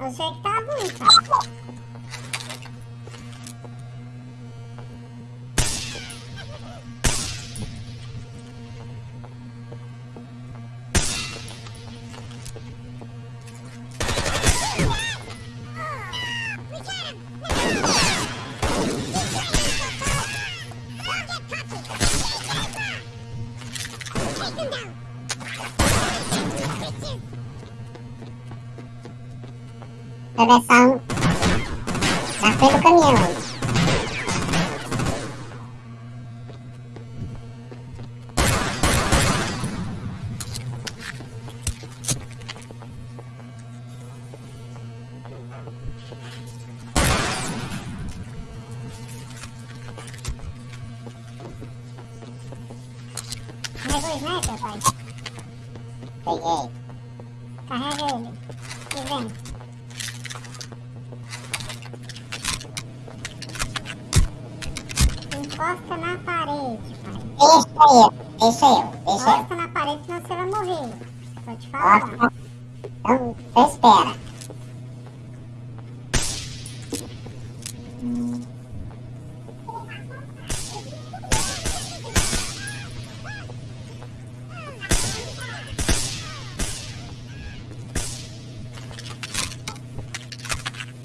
O jeito tá ruim. direção já foi do caminhão. Mas o sniper, pai. Peguei. Encosta na parede, pai. Deixa eu, deixa eu, deixa eu. Encosta na parede, senão você vai morrer. Vou te falar. Então, espera. Hum.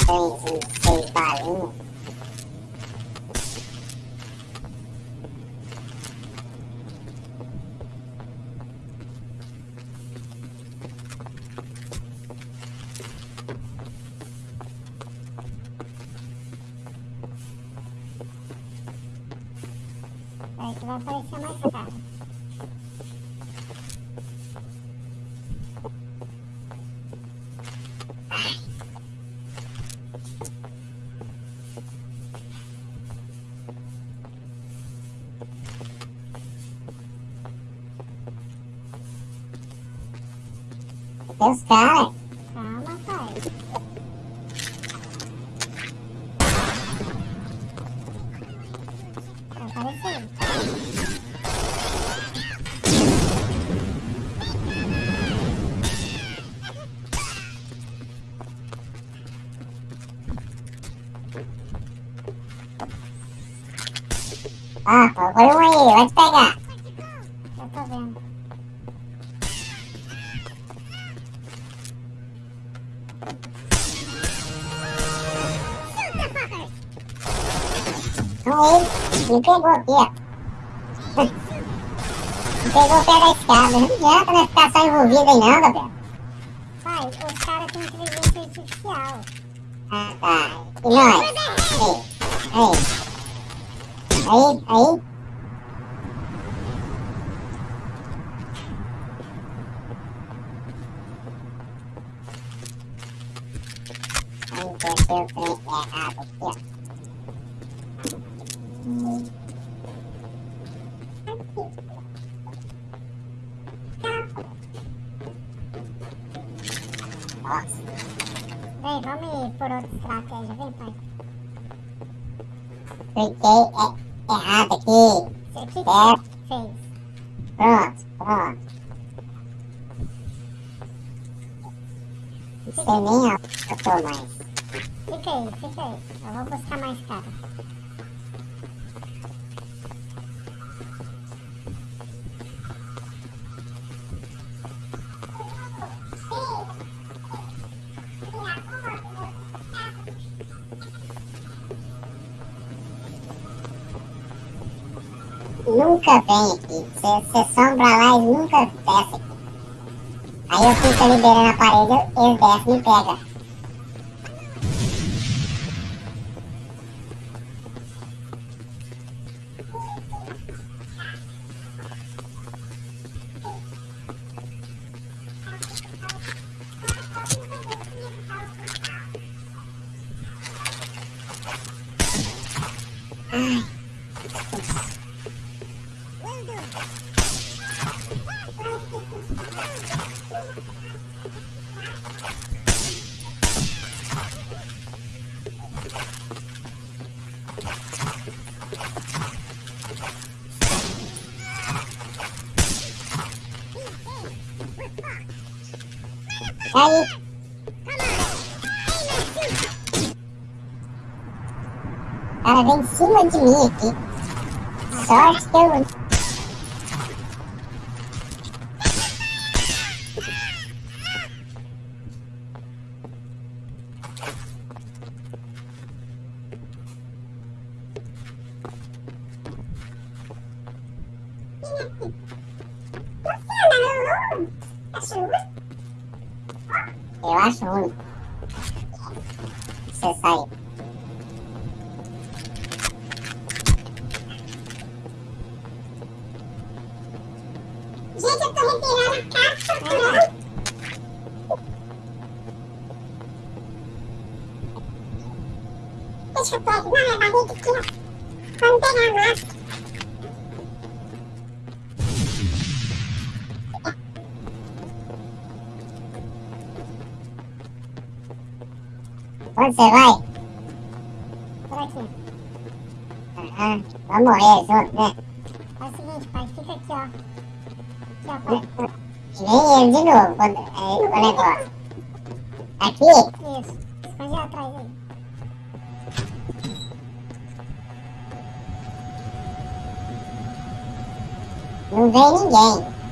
Seis, seis balinhas. Aí que vai aparecer mais. Tem os caras. Olha um aí, vai te pegar. Eu tô vendo. Então ele me pegou aqui, ó. Me pegou o pé da escada. Não adianta né, ficar só envolvido aí não, Gabriel. Pai, os caras têm inteligência artificial. Ah, tá. E nós? Aí. Aí, aí. Aí, desceu o trem errado aqui, ó. Nossa. Vem, vamos ir por outra estratégia, vem, pai. Cliquei é, errado aqui. Você que certo? fez. Pronto, pronto. Não sei nem onde eu tô mais. Fica aí, fica aí. Eu vou buscar mais cara. Nunca vem aqui. Você sombra lá e nunca desce aqui. Aí eu fico liberando a parede, eles descem e me pegam. Aí. Ela vem em cima de mim aqui. Sorte que é eu Eu acho único. Você sai. Gente, eu tô revirando a caixa, né? Deixa eu pegar. É barriga aqui, ó. Vamos pegar a máscara. Onde você vai? Por aqui. Aham. Vamos morrer junto, né? É o seguinte, pai, fica aqui, ó. Aqui, ó, pai. Vem ele de novo quando, é, o negócio. Aqui? Isso. Esconde atrás aí. Não vem ninguém.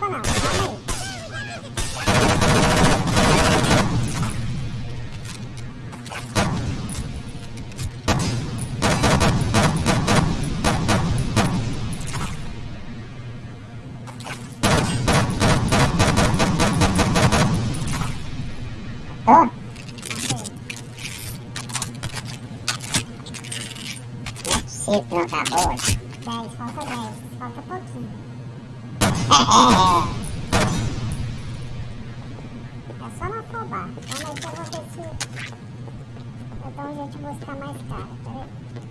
Matei. Não acabou. 10, falta 10. Falta pouquinho. É só não afobar. Calma aí que eu vou ver se eu dou um jeito de buscar mais cara. Peraí.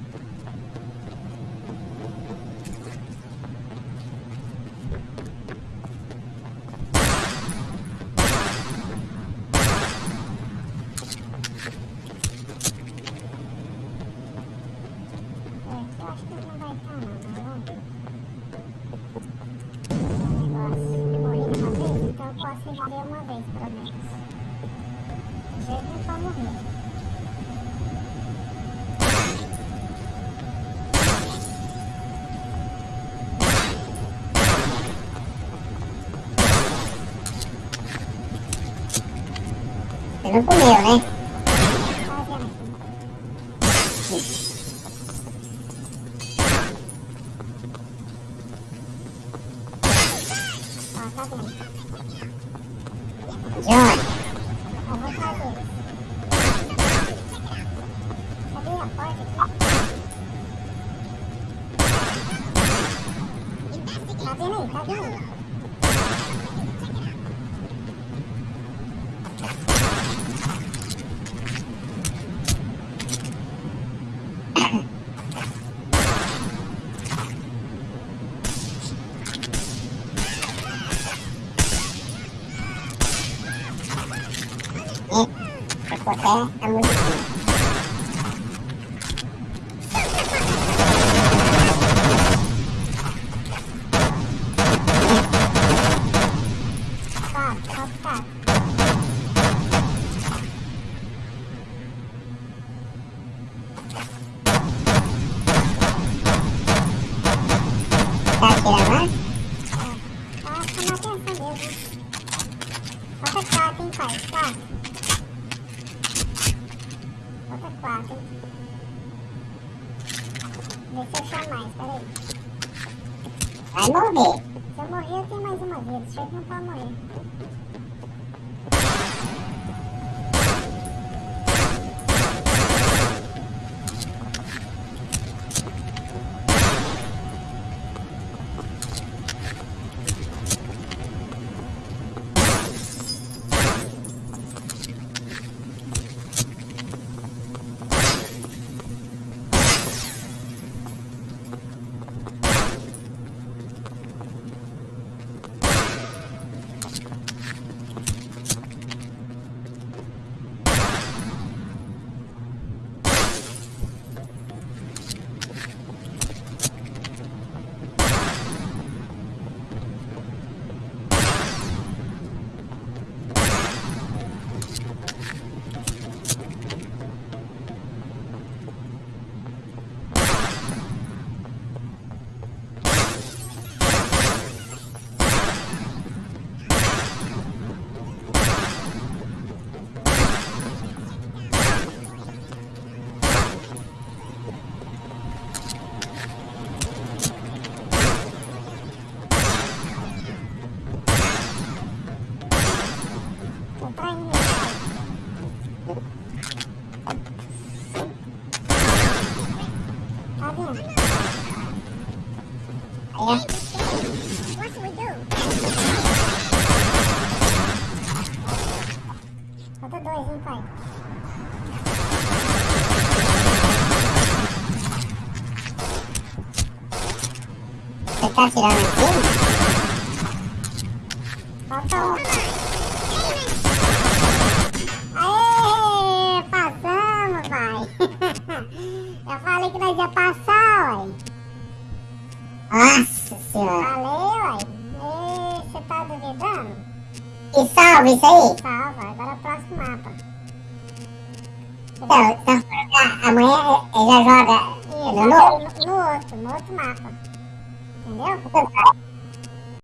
Você não comeu, né? Tá vendo aqui? Ó, tá vendo? John, Vai morrer. Se eu morrer, eu tenho mais uma vida. Chega não pode morrer. Tá atirando aqui? Falta um. Aê, passamos, pai. Eu falei que nós ia passar, uai. Nossa senhora. Falei, uai. Você tá duvidando? E salve isso aí. Salva, agora é o próximo mapa. Então, então amanhã ele já joga no no, no outro, no outro mapa. Entendeu? Então,